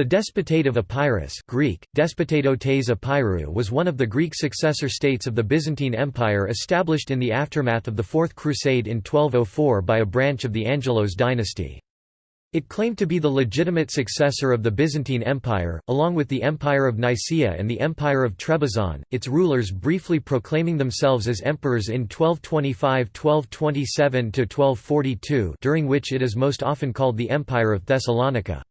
The Despotate of Epirus Greek, Epirou was one of the Greek successor states of the Byzantine Empire established in the aftermath of the Fourth Crusade in 1204 by a branch of the Angelos dynasty. It claimed to be the legitimate successor of the Byzantine Empire, along with the Empire of Nicaea and the Empire of Trebizond, its rulers briefly proclaiming themselves as emperors in 1225–1227–1242 during which it is most often called the Empire of Thessalonica.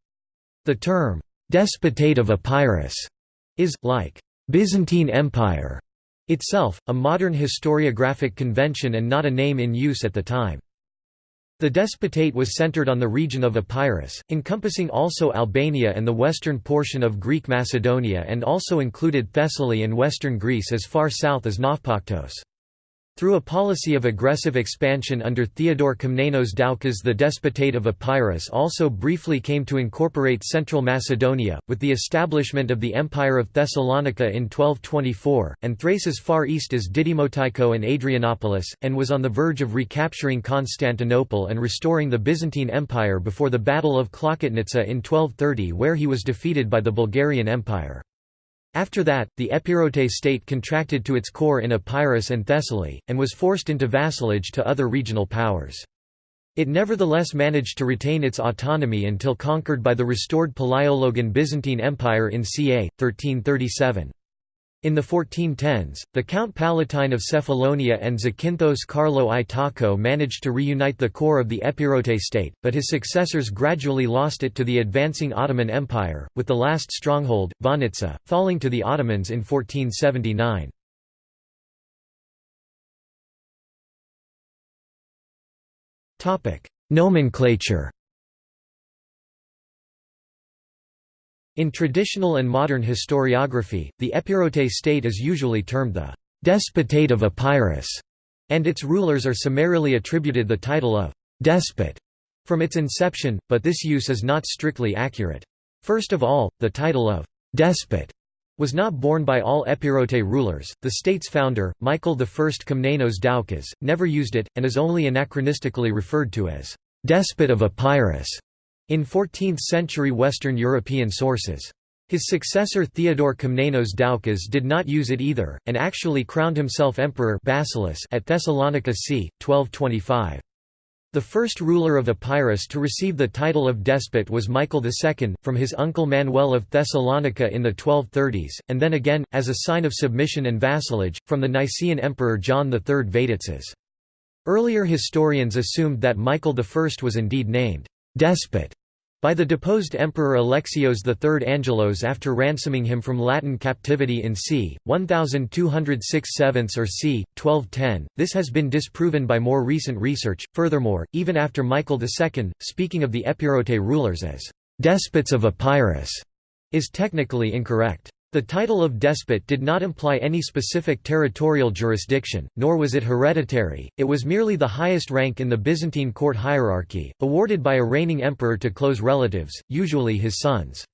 The term, "'Despotate of Epirus' is, like, "'Byzantine Empire' itself, a modern historiographic convention and not a name in use at the time. The despotate was centered on the region of Epirus, encompassing also Albania and the western portion of Greek Macedonia and also included Thessaly and western Greece as far south as Nafpaktos. Through a policy of aggressive expansion under Theodore Komnenos Doukas the Despotate of Epirus also briefly came to incorporate central Macedonia, with the establishment of the Empire of Thessalonica in 1224, and Thrace as far east as Didymotycho and Adrianopolis, and was on the verge of recapturing Constantinople and restoring the Byzantine Empire before the Battle of Klokotnitsa in 1230 where he was defeated by the Bulgarian Empire. After that, the Epirote state contracted to its core in Epirus and Thessaly, and was forced into vassalage to other regional powers. It nevertheless managed to retain its autonomy until conquered by the restored Palaiologan Byzantine Empire in ca. 1337. In the 1410s, the Count Palatine of Cephalonia and Zakynthos Carlo I Tocco managed to reunite the core of the Epirote state, but his successors gradually lost it to the advancing Ottoman Empire, with the last stronghold, Vonitsa, falling to the Ottomans in 1479. Nomenclature In traditional and modern historiography, the Epirote state is usually termed the «despotate of Epirus», and its rulers are summarily attributed the title of «despot» from its inception, but this use is not strictly accurate. First of all, the title of «despot» was not borne by all Epirote rulers. The state's founder, Michael I Komnenos Doukas, never used it, and is only anachronistically referred to as «despot of Epirus» in 14th-century Western European sources. His successor Theodore Komnenos Doukas did not use it either, and actually crowned himself emperor Basileus at Thessalonica c. 1225. The first ruler of Epirus to receive the title of despot was Michael II, from his uncle Manuel of Thessalonica in the 1230s, and then again, as a sign of submission and vassalage, from the Nicaean emperor John III Vatatzes. Earlier historians assumed that Michael I was indeed named despot by the deposed Emperor Alexios III Angelos after ransoming him from Latin captivity in c. 1206 7 or c. 1210, this has been disproven by more recent research. Furthermore, even after Michael II, speaking of the Epirote rulers as despots of Epirus, is technically incorrect. The title of despot did not imply any specific territorial jurisdiction, nor was it hereditary, it was merely the highest rank in the Byzantine court hierarchy, awarded by a reigning emperor to close relatives, usually his sons.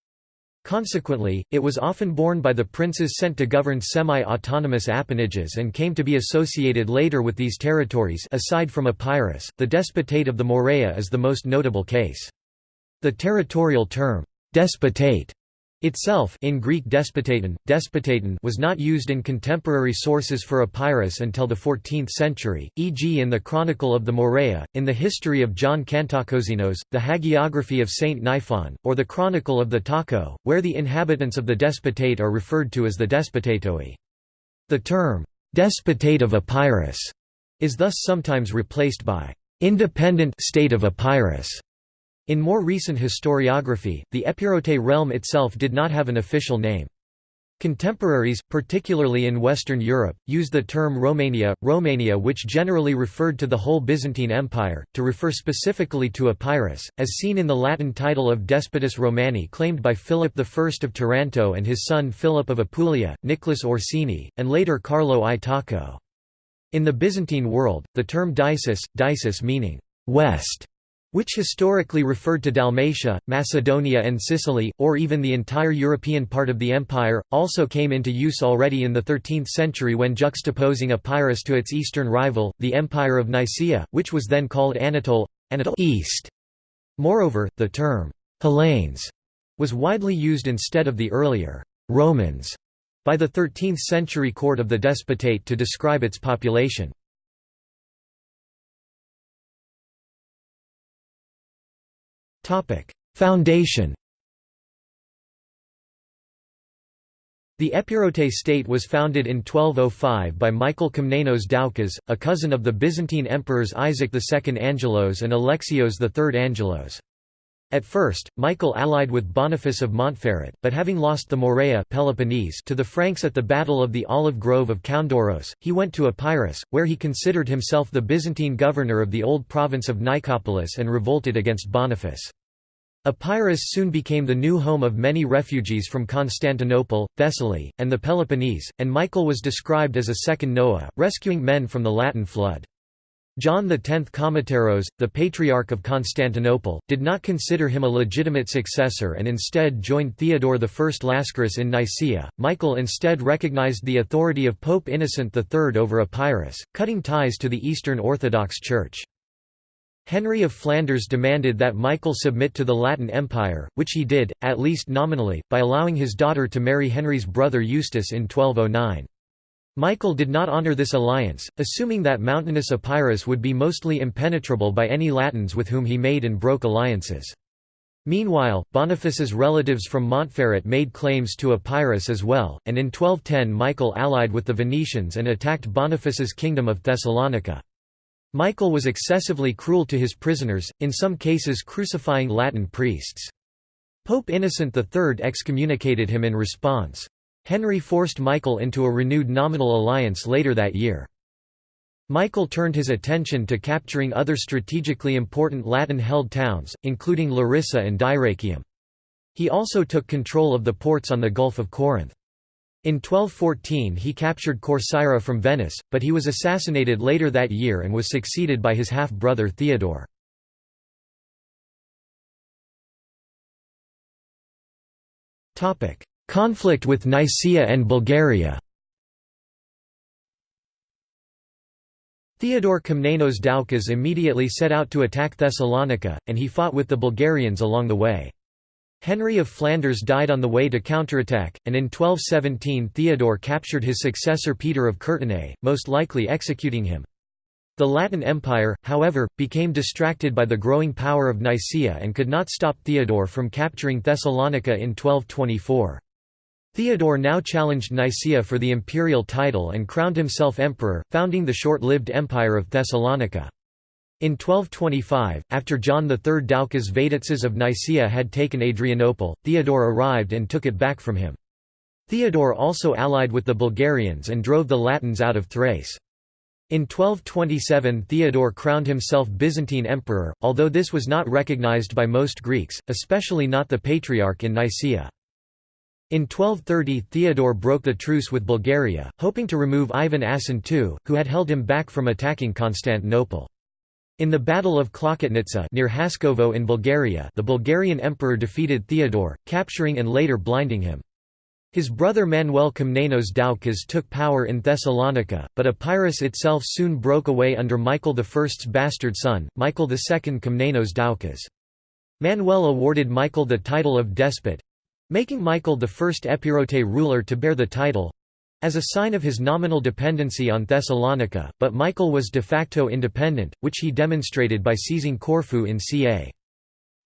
Consequently, it was often borne by the princes sent to govern semi-autonomous appanages and came to be associated later with these territories aside from Epirus, the despotate of the Morea is the most notable case. The territorial term, despotate Itself in Greek despotaton, despotaton was not used in contemporary sources for Epirus until the 14th century, e.g. in the Chronicle of the Morea, in the History of John Kantakouzenos, the Hagiography of Saint Niphon, or the Chronicle of the Tocco, where the inhabitants of the despotate are referred to as the despotatoi. The term, despotate of Epirus, is thus sometimes replaced by independent state of Epirus in more recent historiography, the Epirote realm itself did not have an official name. Contemporaries, particularly in Western Europe, used the term Romania, Romania which generally referred to the whole Byzantine Empire, to refer specifically to Epirus, as seen in the Latin title of Despotus Romani claimed by Philip I of Taranto and his son Philip of Apulia, Nicholas Orsini, and later Carlo I Tocco. In the Byzantine world, the term Dices, Dices meaning «west» which historically referred to Dalmatia, Macedonia and Sicily, or even the entire European part of the empire, also came into use already in the 13th century when juxtaposing Epirus to its eastern rival, the Empire of Nicaea, which was then called Anatole, Anatole East. Moreover, the term Hellenes was widely used instead of the earlier Romans by the 13th century court of the despotate to describe its population. Foundation The Epirote state was founded in 1205 by Michael Komnenos Doukas, a cousin of the Byzantine emperors Isaac II Angelos and Alexios III Angelos. At first, Michael allied with Boniface of Montferrat, but having lost the Morea Peloponnese to the Franks at the Battle of the Olive Grove of Koundoros, he went to Epirus, where he considered himself the Byzantine governor of the old province of Nicopolis and revolted against Boniface. Epirus soon became the new home of many refugees from Constantinople, Thessaly, and the Peloponnese, and Michael was described as a second Noah, rescuing men from the Latin flood. John X Kamateros, the Patriarch of Constantinople, did not consider him a legitimate successor and instead joined Theodore I Lascaris in Nicaea. Michael instead recognized the authority of Pope Innocent III over Epirus, cutting ties to the Eastern Orthodox Church. Henry of Flanders demanded that Michael submit to the Latin Empire, which he did, at least nominally, by allowing his daughter to marry Henry's brother Eustace in 1209. Michael did not honour this alliance, assuming that mountainous Epirus would be mostly impenetrable by any Latins with whom he made and broke alliances. Meanwhile, Boniface's relatives from Montferrat made claims to Epirus as well, and in 1210 Michael allied with the Venetians and attacked Boniface's kingdom of Thessalonica. Michael was excessively cruel to his prisoners, in some cases crucifying Latin priests. Pope Innocent III excommunicated him in response. Henry forced Michael into a renewed nominal alliance later that year. Michael turned his attention to capturing other strategically important Latin-held towns, including Larissa and Dyrrachium. He also took control of the ports on the Gulf of Corinth. In 1214 he captured Corcyra from Venice, but he was assassinated later that year and was succeeded by his half-brother Theodore. Conflict with Nicaea and Bulgaria Theodore Komnenos Doukas immediately set out to attack Thessalonica, and he fought with the Bulgarians along the way. Henry of Flanders died on the way to counterattack, and in 1217 Theodore captured his successor Peter of Courtenay, most likely executing him. The Latin Empire, however, became distracted by the growing power of Nicaea and could not stop Theodore from capturing Thessalonica in 1224. Theodore now challenged Nicaea for the imperial title and crowned himself emperor, founding the short-lived Empire of Thessalonica. In 1225, after John III Doukas Vatatzes of Nicaea had taken Adrianople, Theodore arrived and took it back from him. Theodore also allied with the Bulgarians and drove the Latins out of Thrace. In 1227 Theodore crowned himself Byzantine emperor, although this was not recognized by most Greeks, especially not the Patriarch in Nicaea. In 1230 Theodore broke the truce with Bulgaria, hoping to remove Ivan Asen II, who had held him back from attacking Constantinople. In the Battle of Klokotnitsa near Haskovo in Bulgaria the Bulgarian emperor defeated Theodore, capturing and later blinding him. His brother Manuel Komnenos Doukas took power in Thessalonica, but Epirus itself soon broke away under Michael I's bastard son, Michael II Komnenos Doukas. Manuel awarded Michael the title of despot, making Michael the first Epirote ruler to bear the title as a sign of his nominal dependency on Thessalonica, but Michael was de facto independent, which he demonstrated by seizing Corfu in ca.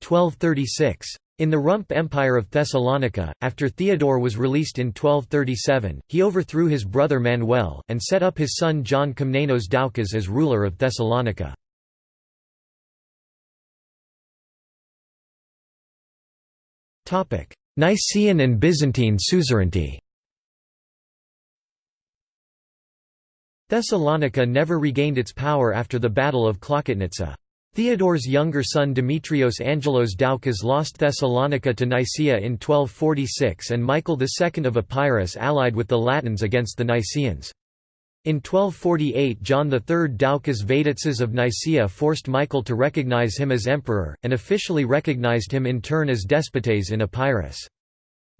1236. In the Rump Empire of Thessalonica, after Theodore was released in 1237, he overthrew his brother Manuel, and set up his son John Komnenos Doukas as ruler of Thessalonica. Nicaean and Byzantine suzerainty Thessalonica never regained its power after the Battle of Klokotnitsa. Theodore's younger son Demetrios Angelos Doukas lost Thessalonica to Nicaea in 1246 and Michael II of Epirus allied with the Latins against the Nicaeans. In 1248 John III Doukas Vatatzes of Nicaea forced Michael to recognize him as emperor, and officially recognized him in turn as despotes in Epirus.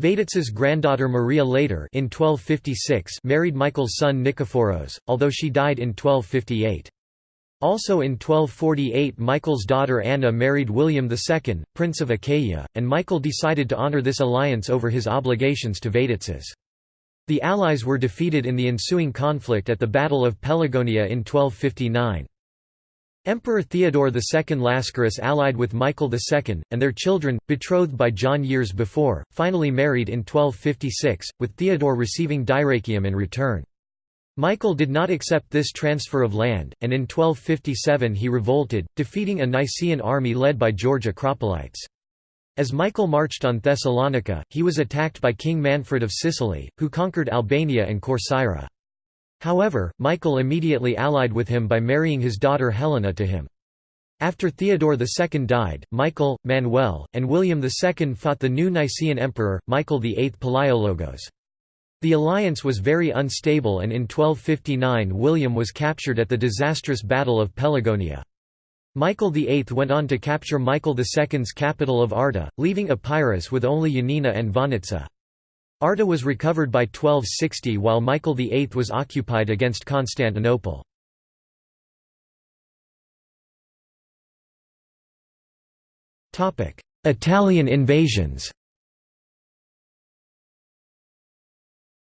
Vatatzes' granddaughter Maria later in 1256 married Michael's son Nikephoros, although she died in 1258. Also in 1248 Michael's daughter Anna married William II, Prince of Achaia, and Michael decided to honour this alliance over his obligations to Vatatzes. The allies were defeated in the ensuing conflict at the Battle of Pelagonia in 1259. Emperor Theodore II Lascaris allied with Michael II, and their children, betrothed by John years before, finally married in 1256, with Theodore receiving Dyrrhachium in return. Michael did not accept this transfer of land, and in 1257 he revolted, defeating a Nicaean army led by George Acropolites. As Michael marched on Thessalonica, he was attacked by King Manfred of Sicily, who conquered Albania and Corcyra. However, Michael immediately allied with him by marrying his daughter Helena to him. After Theodore II died, Michael, Manuel, and William II fought the new Nicaean emperor, Michael VIII Palaiologos. The alliance was very unstable and in 1259 William was captured at the disastrous Battle of Pelagonia. Michael VIII went on to capture Michael II's capital of Arta, leaving Epirus with only Yanina and Vonitsa. Arta was recovered by 1260 while Michael VIII was occupied against Constantinople. Italian invasions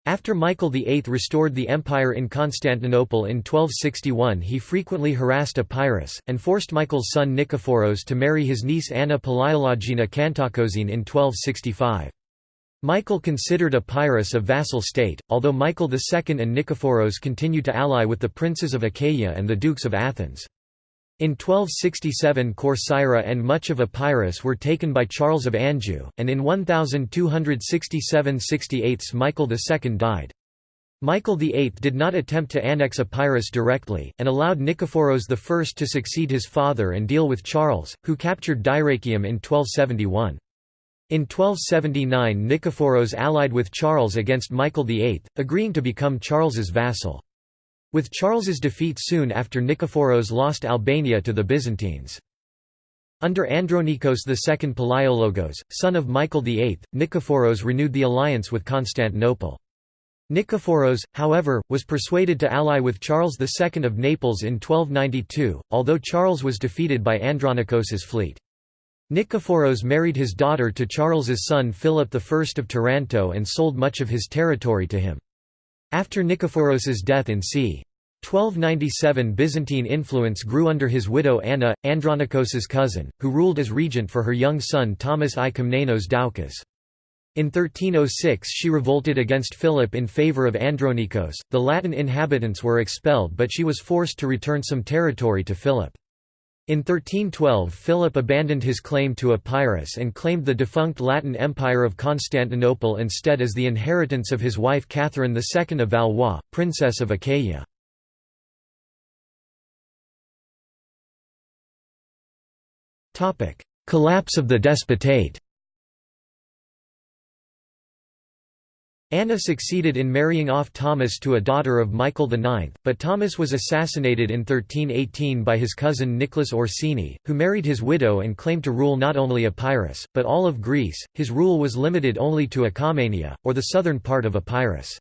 After Michael VIII restored the empire in Constantinople in 1261 he frequently harassed Epirus, and forced Michael's son Nikephoros to marry his niece Anna Palaiologina Cantacuzene in 1265. Michael considered Epirus a vassal state, although Michael II and Nikephoros continued to ally with the princes of Achaia and the dukes of Athens. In 1267 Corcyra and much of Epirus were taken by Charles of Anjou, and in 1267–68 Michael II died. Michael VIII did not attempt to annex Epirus directly, and allowed Nikephoros I to succeed his father and deal with Charles, who captured Dyrrhachium in 1271. In 1279 Nikephoros allied with Charles against Michael VIII, agreeing to become Charles's vassal. With Charles's defeat soon after Nikephoros lost Albania to the Byzantines. Under Andronikos II Palaiologos, son of Michael VIII, Nikephoros renewed the alliance with Constantinople. Nikephoros, however, was persuaded to ally with Charles II of Naples in 1292, although Charles was defeated by Andronikos's fleet. Nikephoros married his daughter to Charles's son Philip I of Taranto and sold much of his territory to him. After Nikephoros' death in c. 1297 Byzantine influence grew under his widow Anna, Andronikos's cousin, who ruled as regent for her young son Thomas I Komnenos Doukas. In 1306 she revolted against Philip in favour of Andronikos, the Latin inhabitants were expelled but she was forced to return some territory to Philip. In 1312 Philip abandoned his claim to Epirus and claimed the defunct Latin Empire of Constantinople instead as the inheritance of his wife Catherine II of Valois, Princess of Achaia. Collapse of the despotate Anna succeeded in marrying off Thomas to a daughter of Michael IX, but Thomas was assassinated in 1318 by his cousin Nicholas Orsini, who married his widow and claimed to rule not only Epirus, but all of Greece. His rule was limited only to Achaemenia, or the southern part of Epirus.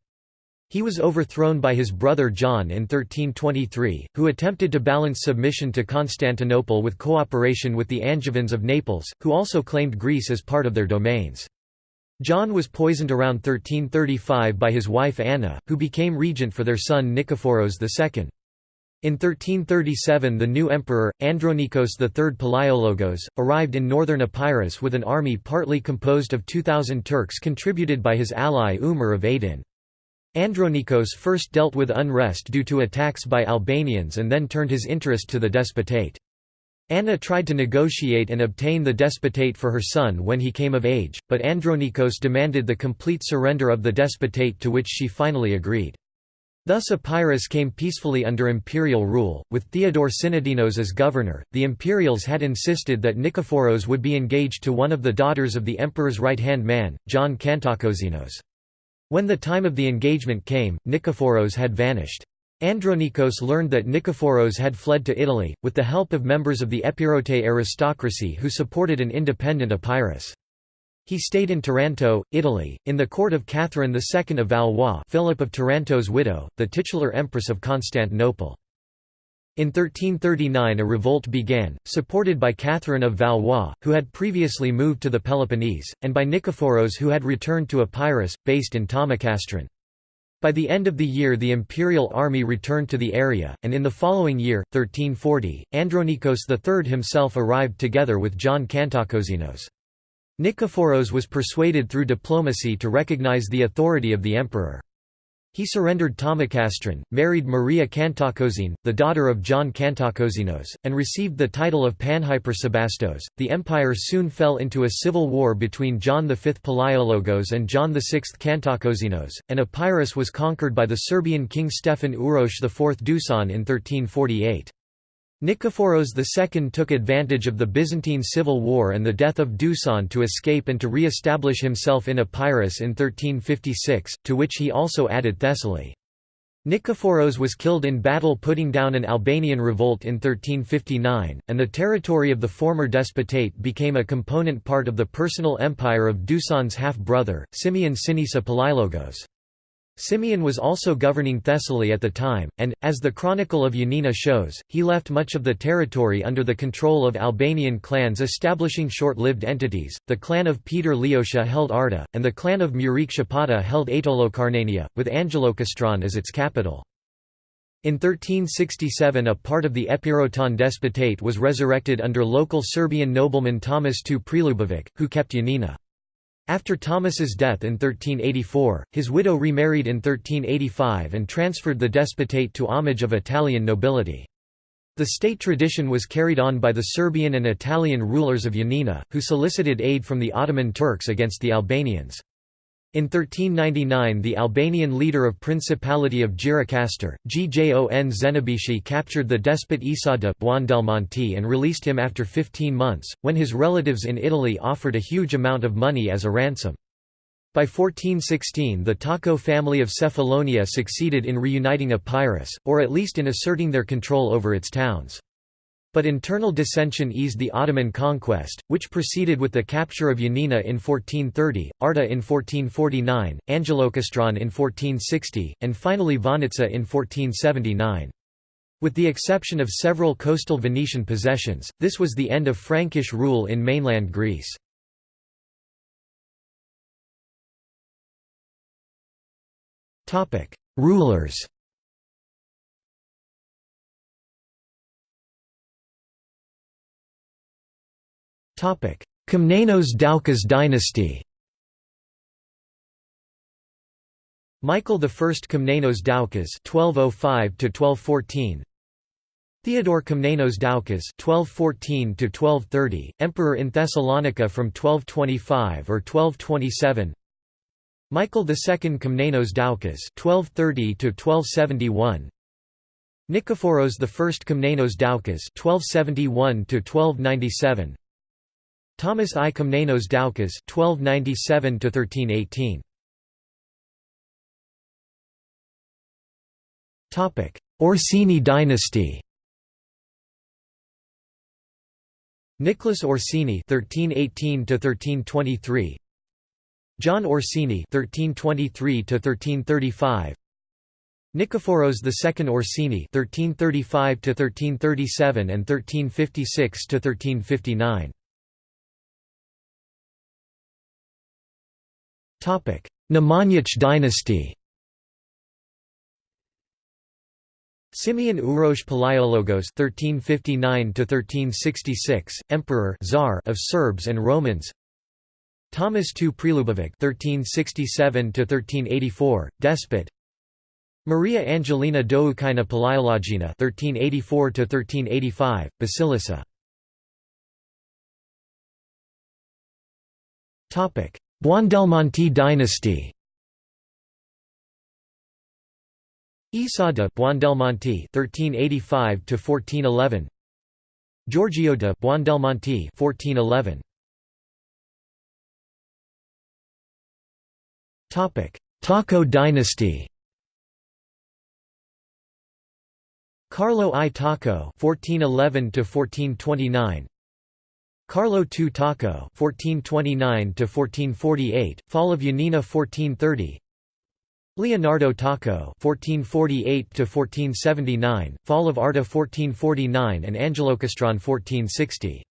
He was overthrown by his brother John in 1323, who attempted to balance submission to Constantinople with cooperation with the Angevins of Naples, who also claimed Greece as part of their domains. John was poisoned around 1335 by his wife Anna, who became regent for their son Nikephoros II. In 1337 the new emperor, Andronikos III Palaiologos, arrived in northern Epirus with an army partly composed of 2,000 Turks contributed by his ally Umar of Aydin. Andronikos first dealt with unrest due to attacks by Albanians and then turned his interest to the despotate. Anna tried to negotiate and obtain the despotate for her son when he came of age, but Andronikos demanded the complete surrender of the despotate to which she finally agreed. Thus Epirus came peacefully under imperial rule, with Theodore Synodinos as governor. The imperials had insisted that Nikephoros would be engaged to one of the daughters of the emperor's right-hand man, John Kantakouzenos. When the time of the engagement came, Nikephoros had vanished. Andronikos learned that Nikephoros had fled to Italy, with the help of members of the Epirote aristocracy who supported an independent Epirus. He stayed in Taranto, Italy, in the court of Catherine II of Valois Philip of Taranto's widow, the titular empress of Constantinople. In 1339 a revolt began, supported by Catherine of Valois, who had previously moved to the Peloponnese, and by Nikephoros who had returned to Epirus, based in Thomacastron. By the end of the year the imperial army returned to the area, and in the following year, 1340, Andronikos III himself arrived together with John Kantakouzenos. Nikephoros was persuaded through diplomacy to recognize the authority of the emperor. He surrendered Thomacastron, married Maria Kantakouzene, the daughter of John Kantakouzenos, and received the title of Panhypersebastos. The empire soon fell into a civil war between John V Palaiologos and John VI Kantakouzenos, and Epirus was conquered by the Serbian king Stefan Uroš IV Dusan in 1348. Nikephoros II took advantage of the Byzantine civil war and the death of Dusan to escape and to re-establish himself in Epirus in 1356, to which he also added Thessaly. Nikephoros was killed in battle putting down an Albanian revolt in 1359, and the territory of the former despotate became a component part of the personal empire of Dusan's half-brother, Simeon Sinisa Palaiologos. Simeon was also governing Thessaly at the time, and, as the Chronicle of Yanina shows, he left much of the territory under the control of Albanian clans establishing short-lived entities. The clan of Peter Leotia held Arta, and the clan of Murik Shapata held Aetolocarnania, with Angelokastron as its capital. In 1367 a part of the Epirote despotate was resurrected under local Serbian nobleman Thomas II Prelubovic, who kept Yanina. After Thomas's death in 1384, his widow remarried in 1385 and transferred the despotate to homage of Italian nobility. The state tradition was carried on by the Serbian and Italian rulers of Yanina, who solicited aid from the Ottoman Turks against the Albanians. In 1399 the Albanian leader of Principality of Gjirokastër, Gjon Zenebishi captured the despot Isada and released him after 15 months, when his relatives in Italy offered a huge amount of money as a ransom. By 1416 the Tocco family of Cephalonia succeeded in reuniting Epirus, or at least in asserting their control over its towns. But internal dissension eased the Ottoman conquest, which proceeded with the capture of Yanina in 1430, Arta in 1449, Angelokastron in 1460, and finally Vonitsa in 1479. With the exception of several coastal Venetian possessions, this was the end of Frankish rule in mainland Greece. Rulers Komnenos Doukas dynasty Michael I Komnenos Doukas (1205–1214), Theodore Komnenos Doukas (1214–1230), emperor in Thessalonica from 1225 or 1227. Michael II Komnenos Doukas (1230–1271). Nikephoros I Komnenos Doukas (1271–1297). Thomas I Komnenos Doukas (1297–1318). Topic: Orsini dynasty. Nicholas Orsini (1318–1323), John Orsini (1323–1335), Nikephoros II Orsini (1335–1337 and 1356–1359). Nemanjić dynasty Simeon Uroš Palaiologos (1359–1366), Emperor Tsar of Serbs and Romans. Thomas II Prelubovic (1367–1384), despot. Maria Angelina Doukaina Palaiologina (1384–1385), Basilissa. Topic: Buondelmonti dynasty Isa de Buondelmonti (1385–1411), Giorgio de Buondelmonti (1411). Topic: Tocco dynasty. Carlo I Tocco (1411–1429). Carlo II Tocco (1429–1448), Fall of Yanina 1430. Leonardo Tocco (1448–1479), Fall of Arta 1449, and Angelokastron 1460.